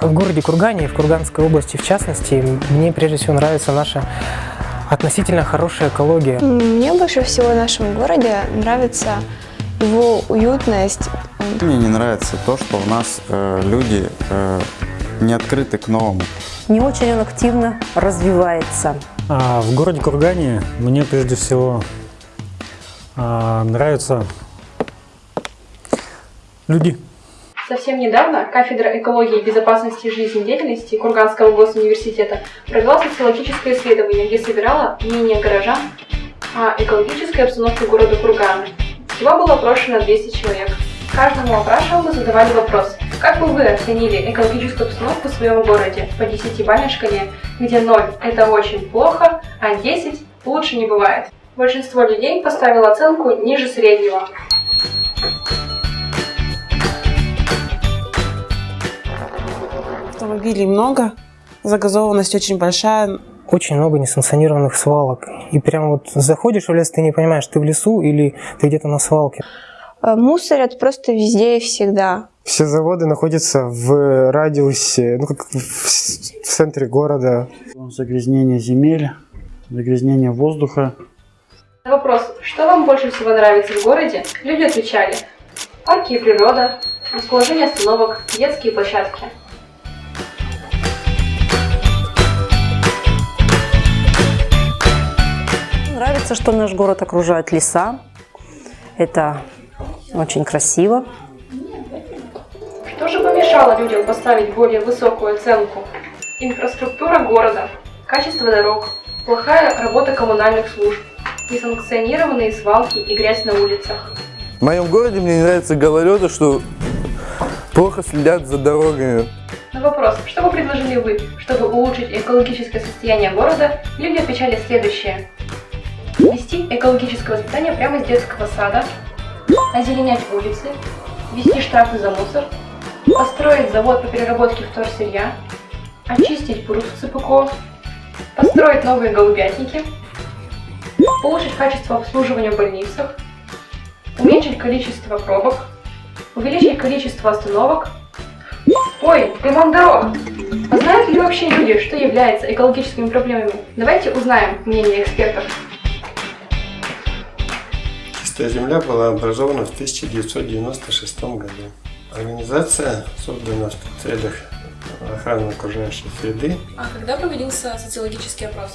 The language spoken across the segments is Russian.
В городе Кургане, в Курганской области в частности, мне прежде всего нравится наша относительно хорошая экология. Мне больше всего в нашем городе нравится его уютность. Мне не нравится то, что у нас э, люди э, не открыты к новому. Не очень он активно развивается. А в городе Кургане мне прежде всего а, нравятся люди. Совсем недавно кафедра экологии и безопасности жизнедеятельности Курганского госуниверситета провела социологическое исследование, где собирала мнение горожан о экологической обстановке города Кургана. Всего было опрошено 200 человек. Каждому опрашиваемому задавали вопрос, как бы вы оценили экологическую обстановку в своем городе по 10-бальной шкале, где 0 – это очень плохо, а 10 – лучше не бывает. Большинство людей поставило оценку ниже среднего. Автомобилей много, загазованность очень большая. Очень много несанкционированных свалок. И прям вот заходишь в лес, ты не понимаешь, ты в лесу или ты где-то на свалке. Э, Мусорят просто везде и всегда. Все заводы находятся в радиусе, ну как в в центре города. Загрязнение земель, загрязнение воздуха. На вопрос, что вам больше всего нравится в городе, люди отвечали парки и природа, расположение остановок, детские площадки. Нравится, что наш город окружает леса. Это очень красиво. Что же помешало людям поставить более высокую оценку? Инфраструктура города, качество дорог, плохая работа коммунальных служб, несанкционированные свалки и грязь на улицах. В моем городе мне не нравятся гололеды, что плохо следят за дорогами. На вопрос, что бы предложили вы, чтобы улучшить экологическое состояние города, люди отвечали следующее. Вести экологическое воспитание прямо с детского сада, озеленять улицы, ввести штрафы за мусор, построить завод по переработке вторсырья, очистить пруд в построить новые голубятники, улучшить качество обслуживания в больницах, уменьшить количество пробок, увеличить количество остановок. Ой, ремонт дорог! А знают ли вообще люди, что является экологическими проблемами? Давайте узнаем мнение экспертов. Чистая земля была образована в 1996 году. Организация создана в целях охраны окружающей среды. А когда проводился социологический опрос?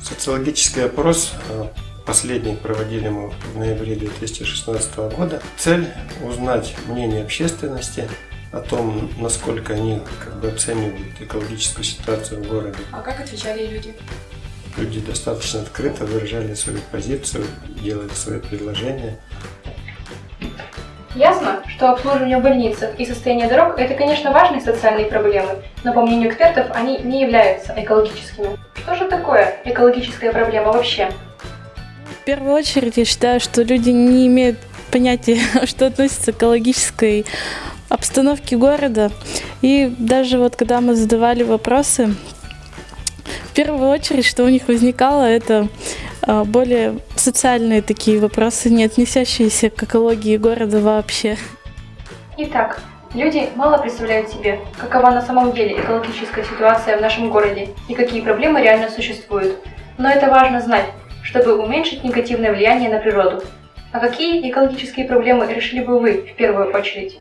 Социологический опрос э, последний проводили мы в ноябре 2016 года. Цель узнать мнение общественности о том, насколько они как бы оценивают экологическую ситуацию в городе. А как отвечали люди? Люди достаточно открыто выражали свою позицию, делали свои предложения. Ясно, что обслуживание в больницах и состояние дорог – это, конечно, важные социальные проблемы, но, по мнению экспертов, они не являются экологическими. Что же такое экологическая проблема вообще? В первую очередь, я считаю, что люди не имеют понятия, что относится к экологической обстановке города. И даже вот когда мы задавали вопросы, первую очередь, что у них возникало, это а, более социальные такие вопросы, не относящиеся к экологии города вообще. Итак, люди мало представляют себе, какова на самом деле экологическая ситуация в нашем городе и какие проблемы реально существуют. Но это важно знать, чтобы уменьшить негативное влияние на природу. А какие экологические проблемы решили бы вы в первую очередь?